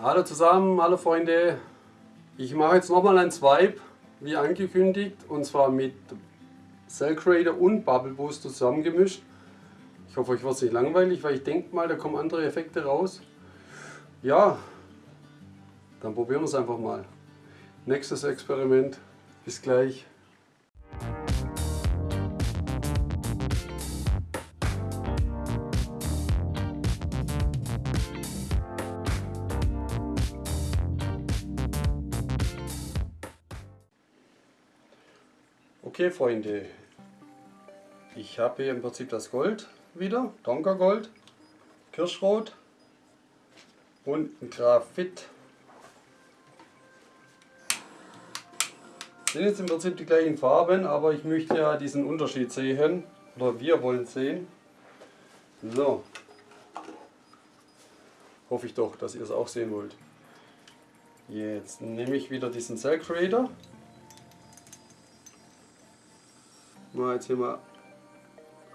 Hallo zusammen, hallo Freunde. Ich mache jetzt nochmal ein Swipe, wie angekündigt, und zwar mit Cell Creator und Bubble Boost zusammengemischt. Ich hoffe, euch wird es nicht langweilig, weil ich denke mal, da kommen andere Effekte raus. Ja, dann probieren wir es einfach mal. Nächstes Experiment. Bis gleich. Okay Freunde, ich habe hier im Prinzip das Gold wieder, Donker Gold, Kirschrot und ein Graphit. Sind jetzt im Prinzip die gleichen Farben, aber ich möchte ja diesen Unterschied sehen, oder wir wollen sehen. So, hoffe ich doch, dass ihr es auch sehen wollt. Jetzt nehme ich wieder diesen Cell Creator mal jetzt hier mal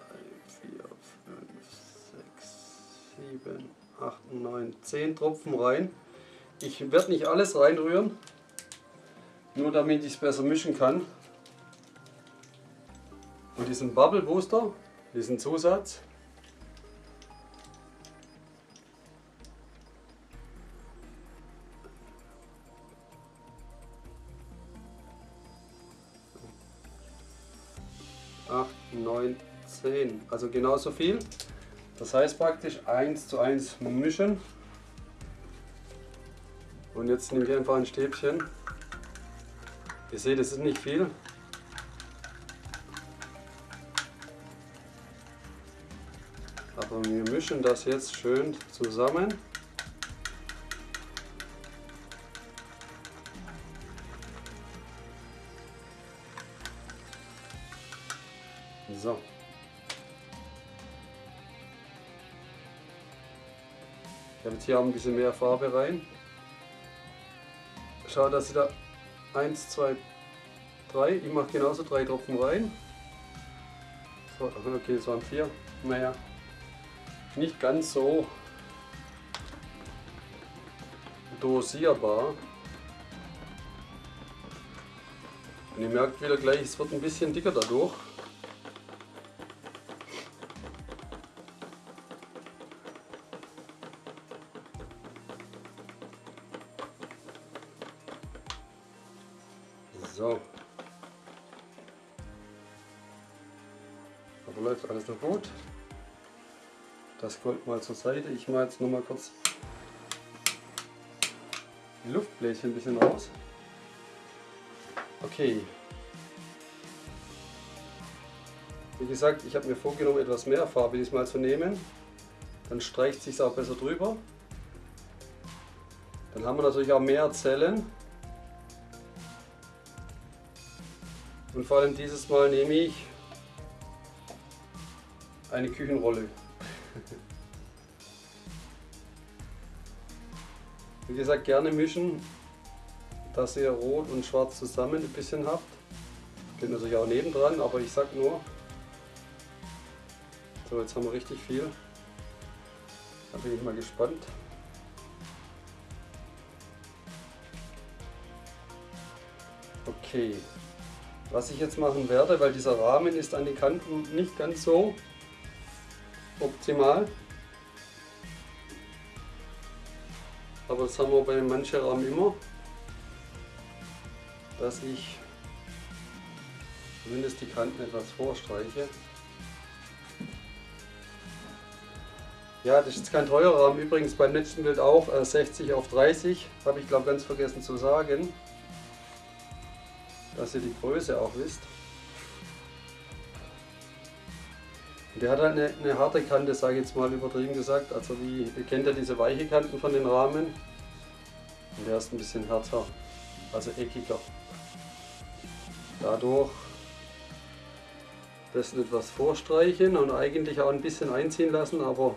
3, 4, 5, 6, 7, 8, 9, 10 Tropfen rein. Ich werde nicht alles reinrühren, nur damit ich es besser mischen kann. Und diesen Bubble Booster, diesen Zusatz, sehen. Also genauso viel. Das heißt praktisch 1 zu 1 mischen. Und jetzt nehme ich einfach ein Stäbchen. Ihr seht, es ist nicht viel. Aber wir mischen das jetzt schön zusammen. So. Ich habe jetzt hier auch ein bisschen mehr Farbe rein. Schau, dass ich da 1, 2, 3, ich mache genauso drei Tropfen rein. So, okay, es waren vier. Naja, nicht ganz so dosierbar. Und ihr merkt wieder gleich, es wird ein bisschen dicker dadurch. Das Gold mal zur Seite. Ich mache jetzt noch mal kurz die Luftbläschen ein bisschen raus. Okay. Wie gesagt, ich habe mir vorgenommen, etwas mehr Farbe diesmal zu nehmen. Dann streicht es sich auch besser drüber. Dann haben wir natürlich auch mehr Zellen. Und vor allem dieses Mal nehme ich eine Küchenrolle. Wie gesagt, gerne mischen, dass ihr Rot und Schwarz zusammen ein bisschen habt. Geht natürlich auch nebendran, aber ich sag nur. So, jetzt haben wir richtig viel. Da bin ich mal gespannt. Okay. Was ich jetzt machen werde, weil dieser Rahmen ist an die Kanten nicht ganz so optimal. Aber das haben wir bei manchen Rahmen immer, dass ich zumindest die Kanten etwas vorstreiche. Ja, das ist kein teurer Rahmen, übrigens beim letzten Bild auch 60 äh, auf 30, habe ich glaube ganz vergessen zu sagen dass ihr die Größe auch wisst. Der hat halt eine, eine harte Kante, sage ich jetzt mal übertrieben gesagt. Also wie, ihr kennt ja diese weiche Kanten von den Rahmen. Der ist ein bisschen härter, also eckiger. Dadurch das etwas vorstreichen und eigentlich auch ein bisschen einziehen lassen, aber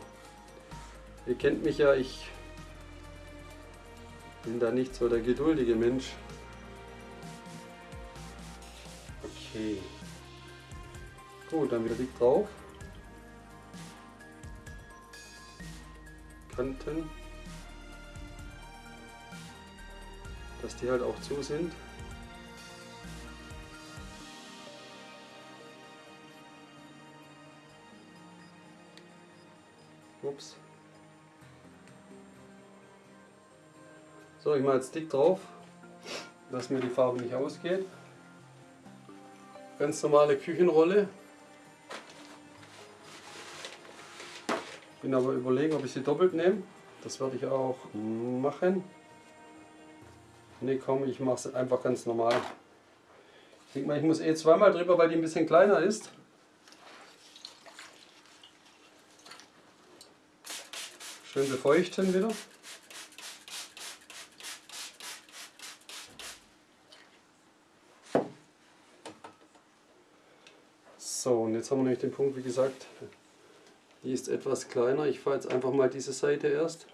ihr kennt mich ja, ich bin da nicht so der geduldige Mensch. Okay. Gut, dann wieder dick drauf. Kanten. Dass die halt auch zu sind. Ups. So, ich mache jetzt dick drauf, dass mir die Farbe nicht ausgeht. Ganz normale Küchenrolle. Bin aber überlegen, ob ich sie doppelt nehme. Das werde ich auch machen. Ne, komm, ich mache es einfach ganz normal. Ich denke mal, ich muss eh zweimal drüber, weil die ein bisschen kleiner ist. Schön befeuchten wieder. So, und jetzt haben wir nämlich den Punkt, wie gesagt, die ist etwas kleiner. Ich fahre jetzt einfach mal diese Seite erst.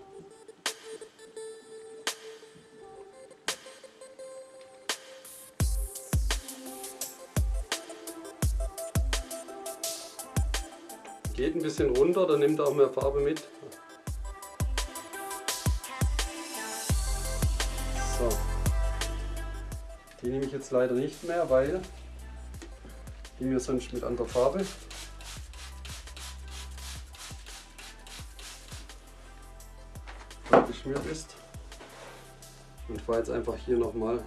Bisschen runter, dann nimmt auch mehr Farbe mit. So. Die nehme ich jetzt leider nicht mehr, weil die mir sonst mit anderer Farbe geschmiert ist. Und fahre jetzt einfach hier nochmal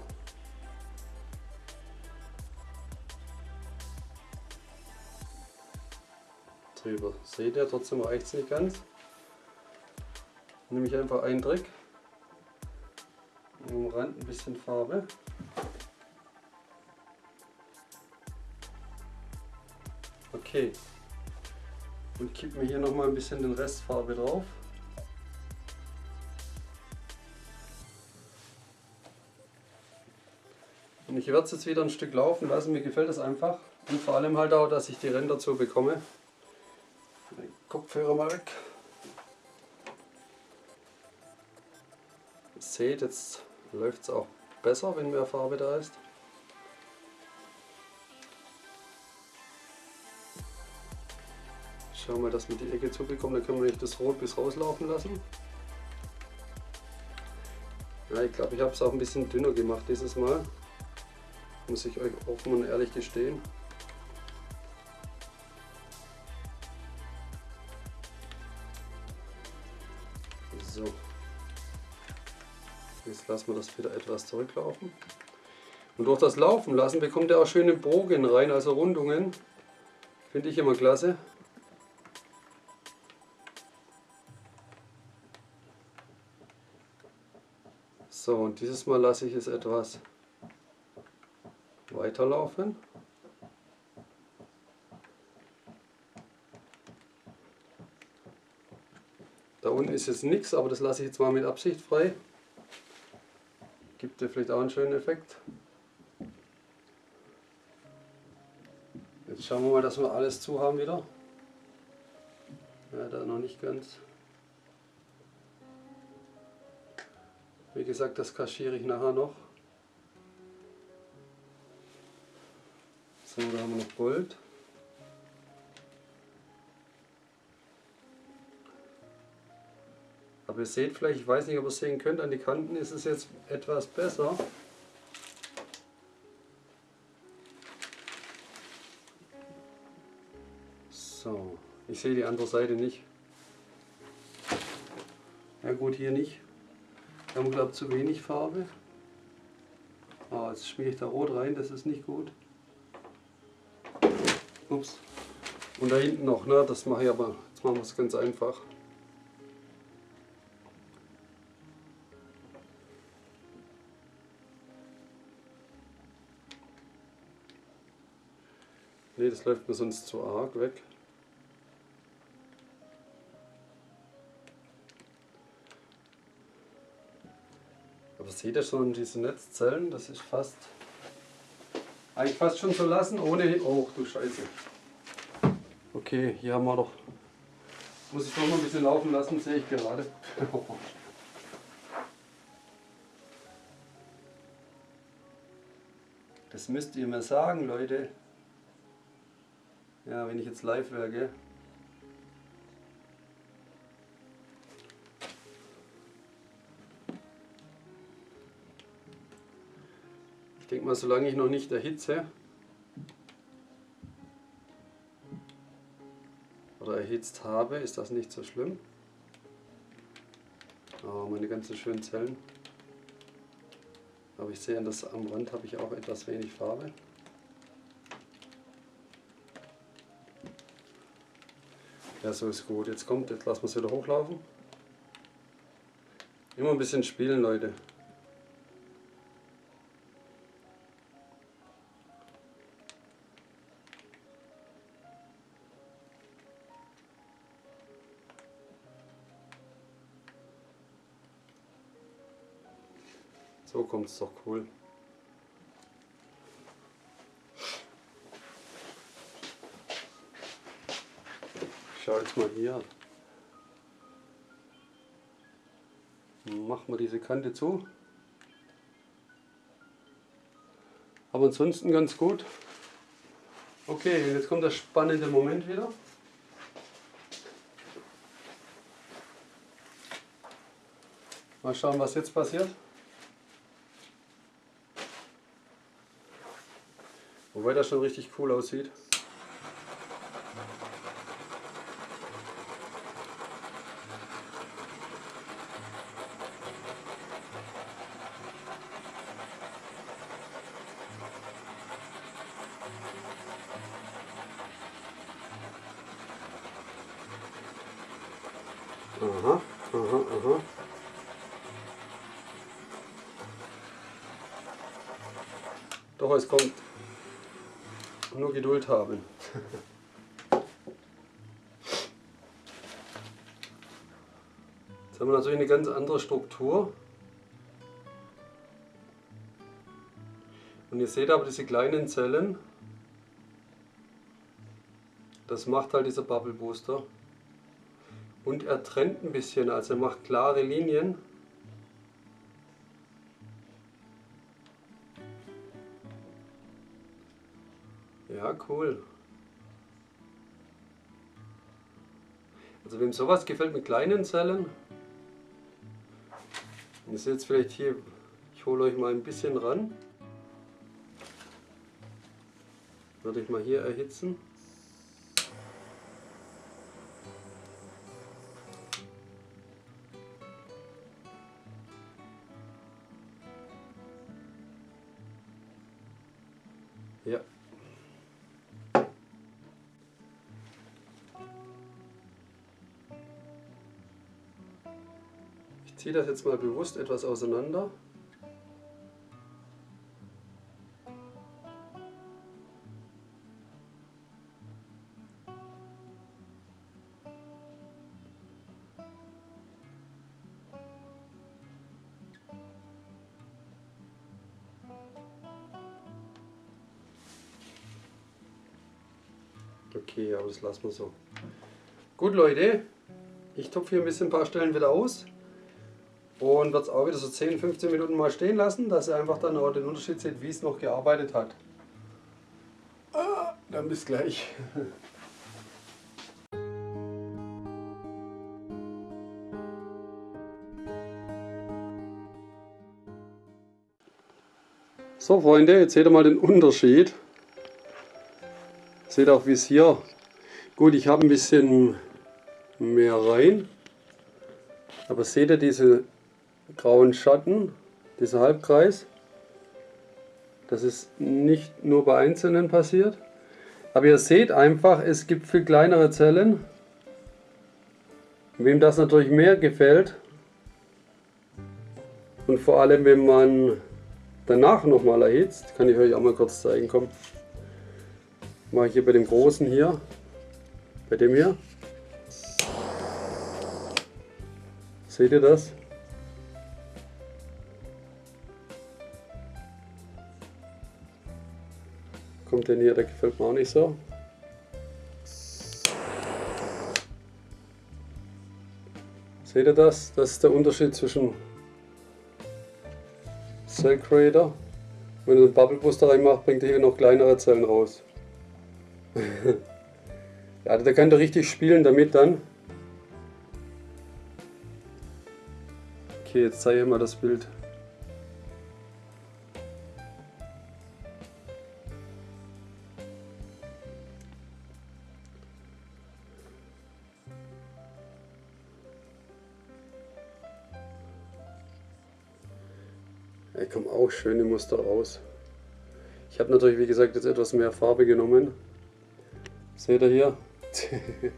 drüber. Seht ihr, trotzdem reicht es nicht ganz. Nehme ich einfach einen Dreck, am Rand ein bisschen Farbe. Okay. Und kippe mir hier noch mal ein bisschen den Rest Farbe drauf. Und ich werde es jetzt wieder ein Stück laufen lassen, mir gefällt es einfach. Und vor allem halt auch, dass ich die Ränder dazu bekomme. Kopfhörer mal weg. Ihr seht, jetzt läuft es auch besser, wenn mehr Farbe da ist. Schauen wir, dass wir die Ecke zubekommen, dann können wir nicht das Rot bis rauslaufen lassen. Ja, ich glaube, ich habe es auch ein bisschen dünner gemacht dieses Mal. Muss ich euch offen und ehrlich gestehen. Lassen wir das wieder etwas zurücklaufen. Und durch das Laufen lassen bekommt er auch schöne Bogen rein, also Rundungen. Finde ich immer klasse. So, und dieses Mal lasse ich es etwas weiterlaufen. Da unten ist jetzt nichts, aber das lasse ich jetzt mal mit Absicht frei. Gibt dir vielleicht auch einen schönen Effekt. Jetzt schauen wir mal, dass wir alles zu haben wieder. Ja, da noch nicht ganz. Wie gesagt, das kaschiere ich nachher noch. So, da haben wir noch Gold. Aber ihr seht vielleicht, ich weiß nicht, ob ihr es sehen könnt, an die Kanten ist es jetzt etwas besser. So, ich sehe die andere Seite nicht. Ja gut, hier nicht. Wir haben glaube ich zu wenig Farbe. Ah, jetzt schmiere ich da rot rein, das ist nicht gut. Ups. Und da hinten noch, ne? das mache ich aber, jetzt machen wir es ganz einfach. Ne, das läuft mir sonst zu arg weg. Aber seht ihr schon diese Netzzellen? Das ist fast eigentlich fast schon zu lassen, ohne... Oh, du Scheiße. Okay, hier haben wir doch... Muss ich noch mal ein bisschen laufen lassen, sehe ich gerade. Das müsst ihr mir sagen, Leute. Ja, wenn ich jetzt live wäre, gell? denke mal, solange ich noch nicht erhitze oder erhitzt habe, ist das nicht so schlimm. Oh, meine ganzen schönen Zellen. Aber ich sehe, dass am Rand habe ich auch etwas wenig Farbe. Ja, so ist gut. Jetzt kommt, jetzt lassen wir es wieder hochlaufen. Immer ein bisschen spielen, Leute. So kommt es doch cool. Schau jetzt mal hier. Machen wir diese Kante zu. Aber ansonsten ganz gut. Okay, jetzt kommt der spannende Moment wieder. Mal schauen, was jetzt passiert. Wobei das schon richtig cool aussieht. Aha, aha, aha. Doch, es kommt. Nur Geduld haben. Jetzt haben wir natürlich eine ganz andere Struktur. Und ihr seht aber diese kleinen Zellen, das macht halt dieser Bubble Booster. Und er trennt ein bisschen, also er macht klare Linien. Ja, cool. Also wem sowas gefällt mit kleinen Zellen, ihr seht jetzt vielleicht hier, ich hole euch mal ein bisschen ran. Würde ich mal hier erhitzen. Ziehe das jetzt mal bewusst etwas auseinander. Okay, aber das lassen wir so. Gut Leute, ich tupfe hier ein bisschen ein paar Stellen wieder aus und werde es auch wieder so 10, 15 Minuten mal stehen lassen, dass ihr einfach dann auch den Unterschied seht, wie es noch gearbeitet hat. Ah, dann bis gleich. So Freunde, jetzt seht ihr mal den Unterschied. Seht auch wie es hier. Gut, ich habe ein bisschen mehr rein. Aber seht ihr diese grauen Schatten, dieser Halbkreis? Das ist nicht nur bei einzelnen passiert. Aber ihr seht einfach, es gibt viel kleinere Zellen. Wem das natürlich mehr gefällt und vor allem wenn man danach nochmal erhitzt, kann ich euch auch mal kurz zeigen, komm. Mache ich hier bei dem großen hier, bei dem hier. Seht ihr das? Kommt denn hier, der gefällt mir auch nicht so. Seht ihr das? Das ist der Unterschied zwischen Cell Creator. Wenn ihr den Bubble Booster reinmacht, bringt er hier noch kleinere Zellen raus. ja, der kann da richtig spielen damit dann. Okay, jetzt zeige ich mal das Bild. Da kommen auch schöne Muster raus. Ich habe natürlich, wie gesagt, jetzt etwas mehr Farbe genommen. Seht ihr hier?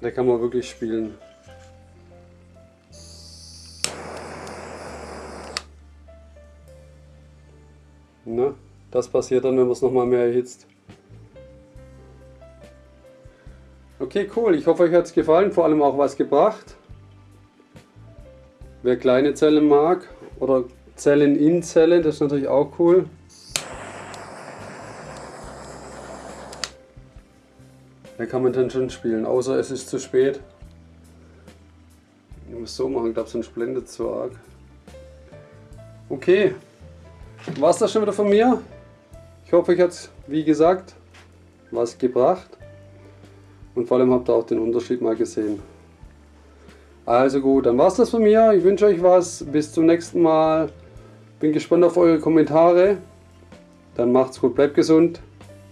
da kann man wirklich spielen. Na, das passiert dann, wenn man es nochmal mehr erhitzt. Okay, cool. Ich hoffe, euch hat es gefallen, vor allem auch was gebracht. Wer kleine Zellen mag oder Zellen in Zellen, das ist natürlich auch cool. Da kann man dann schon spielen, außer es ist zu spät. Ich muss so machen, ich glaube sonst blendet zu arg. Okay, war es das schon wieder von mir. Ich hoffe, euch hat es, wie gesagt, was gebracht. Und vor allem habt ihr auch den Unterschied mal gesehen. Also gut, dann war es das von mir. Ich wünsche euch was. Bis zum nächsten Mal. Bin gespannt auf eure Kommentare. Dann macht's gut, bleibt gesund.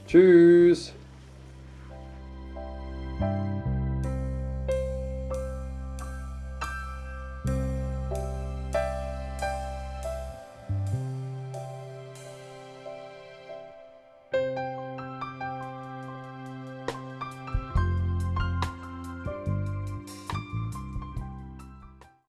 Tschüss.